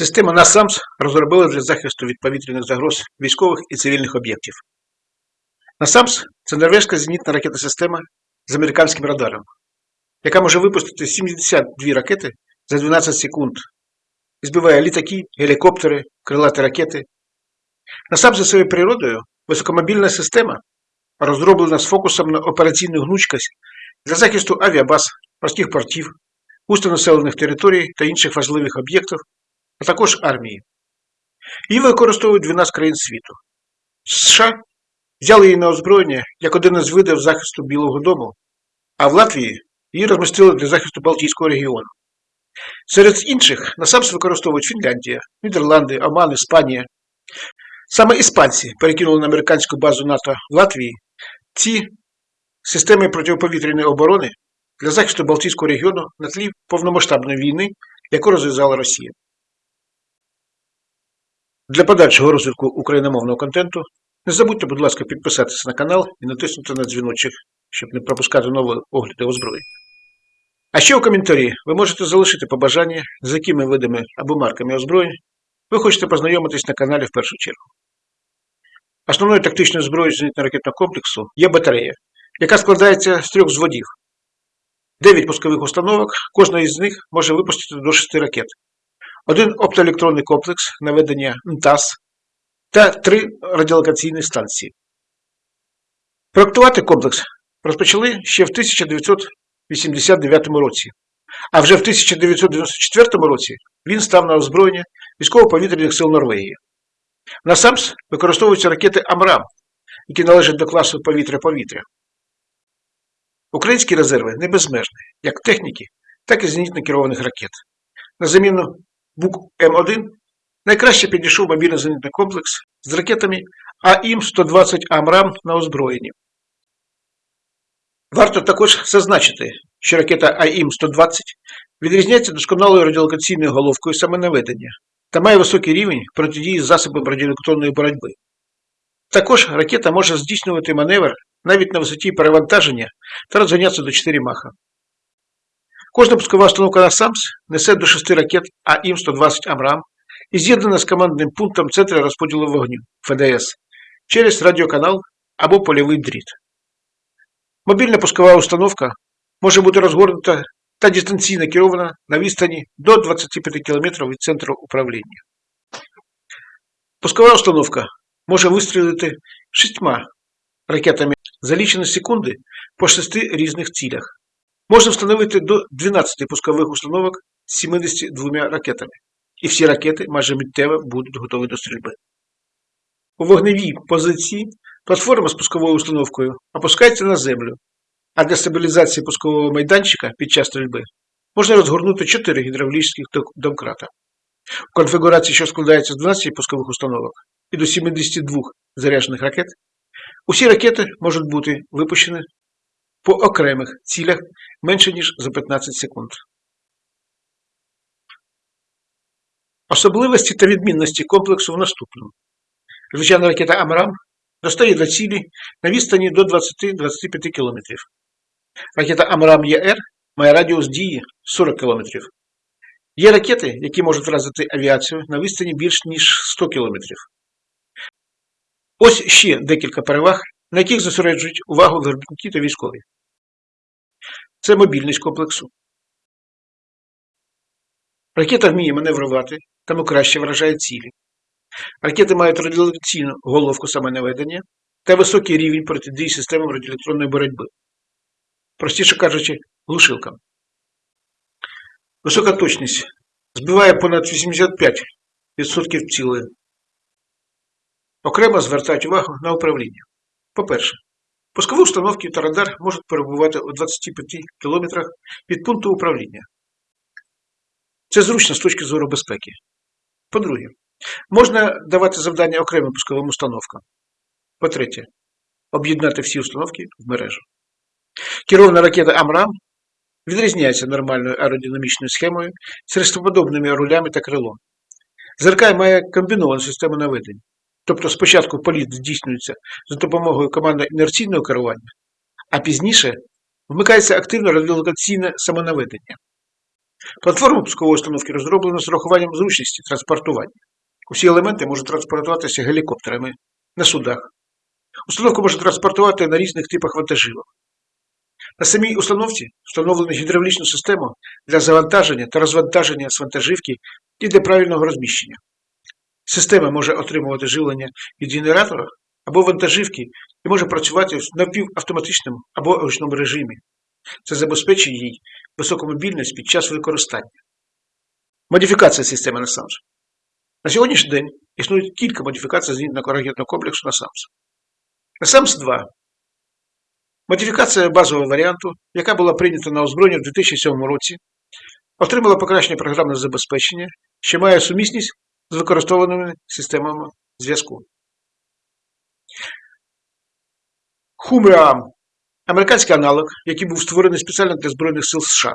Система NASAMS розробили для захисту від повітряних загроз військових і цивільних об'єктів. NASAMS – це норвезька зенітна ракетна система з американським радаром, яка може випустити 72 ракети за 12 секунд і збиває літаки, гелікоптери, крилаті ракети. NASAMS за своєю природою високомобільна система, розроблена з фокусом на операційну гнучкость для захисту авіабаз, морських портів, густонаселених територій та інших важливих об'єктів а також армії. Її використовують 12 країн світу. США взяли її на озброєння як один із видів захисту Білого Дому, а в Латвії її розмістили для захисту Балтійського регіону. Серед інших насамс використовують Фінляндія, Нідерланди, Оман, Іспанія. Саме іспанці перекинули на американську базу НАТО в Латвії ці системи протиповітряної оборони для захисту Балтійського регіону на тлі повномасштабної війни, яку розв'язала Росія. Для подальшого розвитку україномовного контенту не забудьте, будь ласка, підписатися на канал і натиснути на дзвіночок, щоб не пропускати нові огляди озброєння. А ще у коментарі ви можете залишити побажання, з якими видами або марками озброєнь ви хочете познайомитись на каналі в першу чергу. Основною тактичною зброєю зенітно-ракетного комплексу є батарея, яка складається з трьох зводів. Дев'ять пускових установок, кожна із них може випустити до 6 ракет один оптоелектронний комплекс наведення НТАС та три радіолокаційні станції. Проектувати комплекс розпочали ще в 1989 році, а вже в 1994 році він став на озброєння військово-повітряних сил Норвегії. NASAMS використовуються ракети AMRAAM, які належать до класу повітря-повітря. Українські резерви не безмежні, як техніки, так і зенітно керованих ракет. На заміну Бук М1 найкраще підійшов мобільний зенітний комплекс з ракетами AIM-120 AMRAAM на озброєнні. Варто також зазначити, що ракета AIM-120 відрізняється досконалою радіолокаційною головкою самонаведення та має високий рівень протидії засобам радіоелектронної боротьби. Також ракета може здійснювати маневр навіть на висоті перевантаження та розганятися до 4 маха. Кожна пускова установка NASAMS несе до 6 ракет AIM-120 AMRAAM і з'єднана з командним пунктом Центру розподілу вогню FDC через радіоканал або польовий дріт. Мобільна пускова установка може бути розгорнута та дистанційно керована на відстані до 25 км від центру управління. Пускова установка може вистрілити шістьма ракетами за лічені секунди по шести різних цілях. Можна встановити до 12 пускових установок з 72 ракетами, і всі ракети майже миттєво будуть готові до стрільби. У вогневій позиції платформа з пусковою установкою опускається на землю, а для стабілізації пускового майданчика під час стрільби можна розгорнути 4 гідравлічних домкрата. У конфігурації, що складається з 12 пускових установок і до 72 заряджених ракет, усі ракети можуть бути випущені по окремих цілях менше ніж за 15 секунд. Особливості та відмінності комплексу в наступному. Звичайна ракета AMRAAM достає до цілі на відстані до 20-25 км. Ракета AMRAAM ER має радіус дії 40 км. Є ракети, які можуть вразити авіацію на відстані більш ніж 100 км. Ось ще декілька переваг на яких зосереджують увагу виробники та військові. Це мобільність комплексу. Ракета вміє маневрувати, тому краще вражає цілі. Ракети мають радіолокаційну головку самонаведення та високий рівень протидії системам радіоелектронної боротьби. Простіше кажучи, глушилкам. Висока точність збиває понад 85% цілей. Окремо звертають увагу на управління. По-перше, пускові установки та радар можуть перебувати у 25 км від пункту управління. Це зручно з точки зору безпеки. По-друге, можна давати завдання окремим пусковим установкам. По-третє, об'єднати всі установки в мережу. Керована ракета Амрам відрізняється нормальною аеродинамічною схемою з рестоподобними рулями та крилом. ЗРК має комбіновану систему наведення. Тобто спочатку політ здійснюється за допомогою команди інерційного керування, а пізніше вмикається активне радіолокаційне самонаведення. Платформа пускової установки розроблена з урахуванням зручності транспортування. Усі елементи можуть транспортуватися гелікоптерами на судах. Установку можна транспортувати на різних типах вантажівок. На самій установці встановлено гідравлічну систему для завантаження та розвантаження з вантажівки і для правильного розміщення. Система може отримувати живлення від генератора або вантажівки і може працювати в напівавтоматичному або ручному режимі. Це забезпечує їй високу мобільність під час використання. Модифікація системи NASAMS. На сьогоднішній день існує кілька модифікацій зенітного ракетного комплексу NASAMS. NASAMS 2 Модифікація базового варіанту, яка була прийнята на озброєння в 2007 році, отримала покращення програмного забезпечення, що має сумісність з використовуваними системами зв'язку. Хумраам американський аналог, який був створений спеціально для Збройних сил США.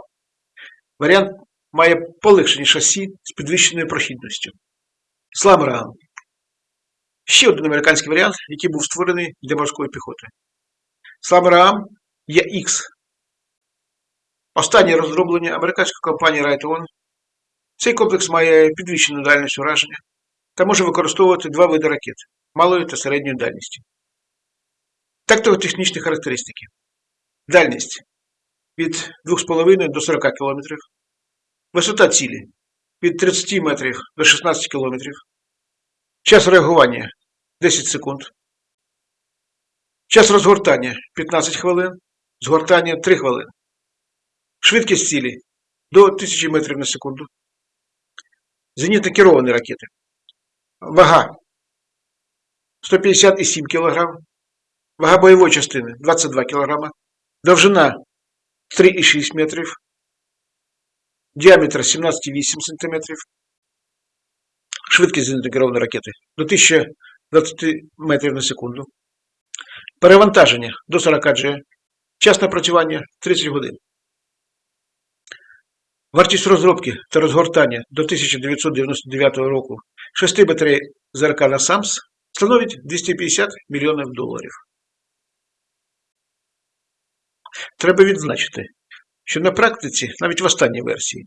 Варіант має полегшені шасі з підвищеною прохідністю. Сламраам. Ще один американський варіант, який був створений для морської піхоти. Сламраам EX. Останнє розроблення американської компанії Raytheon. Цей комплекс має підвищену дальність ураження та може використовувати два види ракет малої та середньої дальності. Тактико-технічні характеристики. Дальність від 2,5 до 40 км. Висота цілі від 30 метрів до 16 км. Час реагування 10 секунд. Час розгортання 15 хвилин. Згортання 3 хвилини. Швидкість цілі до 1000 метрів на секунду. Зенітно керовані ракети. Вага 157 кг. Вага бойової частини 22 кг. Довжина 3,6 метрів. Діаметр 17,8 см. Швидкість зенітно керованої ракети до 1020 метрів на секунду. Перевантаження до 40 G. Час напрацювання 30 годин. Вартість розробки та розгортання до 1999 року 6 батарей ЗРК на САМС становить 250 мільйонів доларів. Треба відзначити, що на практиці, навіть в останній версії,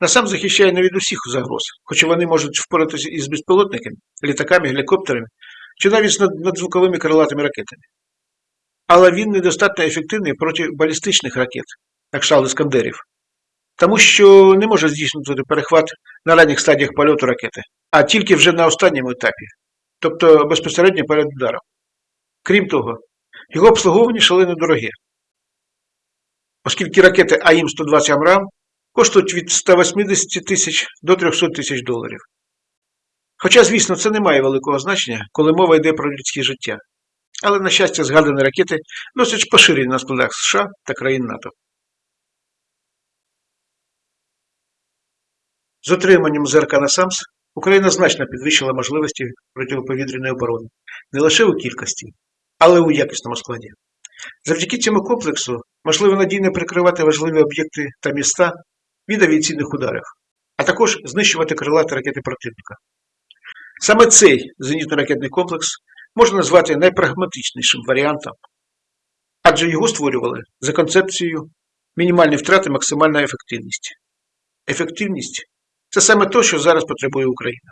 НАСАМ захищає не від усіх загроз, хоча вони можуть впоратися із безпілотниками, літаками, гелікоптерами чи навіть з надзвуковими крилатими ракетами. Але він недостатньо ефективний проти балістичних ракет, на кшталт Іскандерів, тому що не може здійснити перехват на ранніх стадіях польоту ракети, а тільки вже на останньому етапі, тобто безпосередньо перед ударом. Крім того, його обслуговування шалено дороге, оскільки ракети AIM-120 AMRAAM коштують від 180 тисяч до 300 тисяч доларів. Хоча, звісно, це не має великого значення, коли мова йде про людське життя. Але, на щастя, згадані ракети досить поширені на складах США та країн НАТО. З отриманням ЗРК NASAMS Україна значно підвищила можливості протиповітряної оборони не лише у кількості, але й у якісному складі. Завдяки цьому комплексу можливо надійно прикривати важливі об'єкти та міста від авіаційних ударів, а також знищувати крилаті ракети противника. Саме цей зенітно-ракетний комплекс можна назвати найпрагматичнішим варіантом, адже його створювали за концепцією мінімальні втрати, максимальна ефективність. Ефективність це саме те, що зараз потребує Україна.